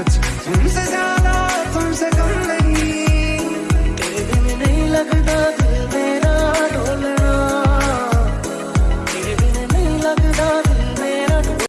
reality.